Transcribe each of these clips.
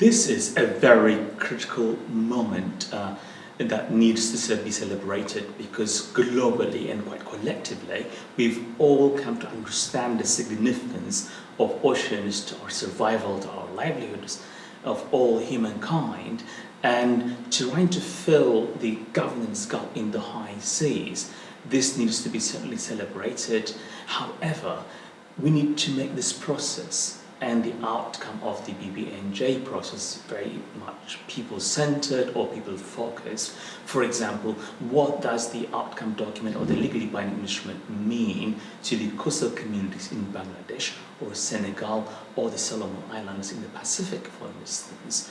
This is a very critical moment uh, that needs to be celebrated because globally and quite collectively, we've all come to understand the significance of oceans to our survival, to our livelihoods, of all humankind, and trying to fill the governance gap in the high seas. This needs to be certainly celebrated. However, we need to make this process and the outcome of the BBNJ process is very much people-centered or people-focused. For example, what does the outcome document or the legally binding instrument mean to the coastal communities in Bangladesh or Senegal or the Solomon Islands in the Pacific, for instance?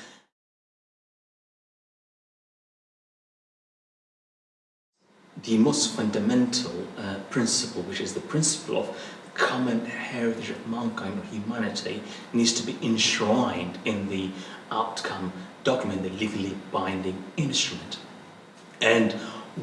the most fundamental uh, principle, which is the principle of common heritage of mankind or humanity needs to be enshrined in the outcome document, the legally binding instrument. And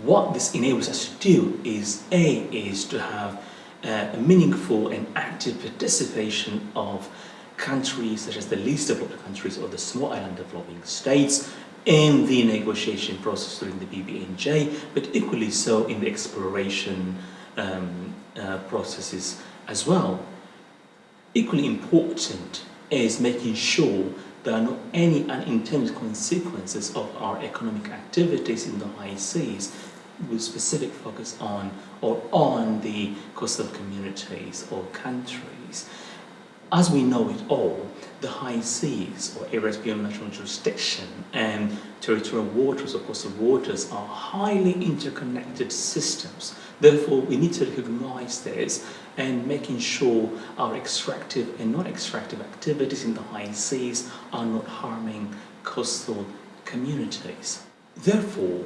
what this enables us to do is A, is to have uh, a meaningful and active participation of countries such as the least developed countries or the small island developing states in the negotiation process during the BBNJ, but equally so in the exploration um, uh, processes as well. Equally important is making sure there are not any unintended consequences of our economic activities in the high seas with specific focus on or on the coastal communities or countries. As we know it all, the high seas or areas beyond national jurisdiction and territorial waters or coastal waters are highly interconnected systems. Therefore, we need to recognize this and making sure our extractive and non-extractive activities in the high seas are not harming coastal communities. Therefore,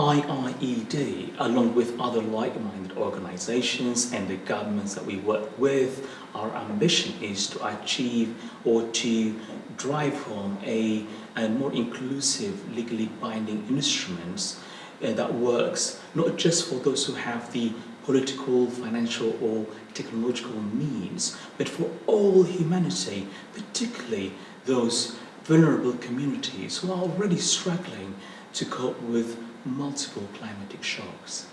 IIED, along with other like-minded organizations and the governments that we work with, our ambition is to achieve or to drive home a, a more inclusive, legally binding instruments uh, that works not just for those who have the political, financial or technological means, but for all humanity, particularly those vulnerable communities who are already struggling to cope with multiple climatic shocks.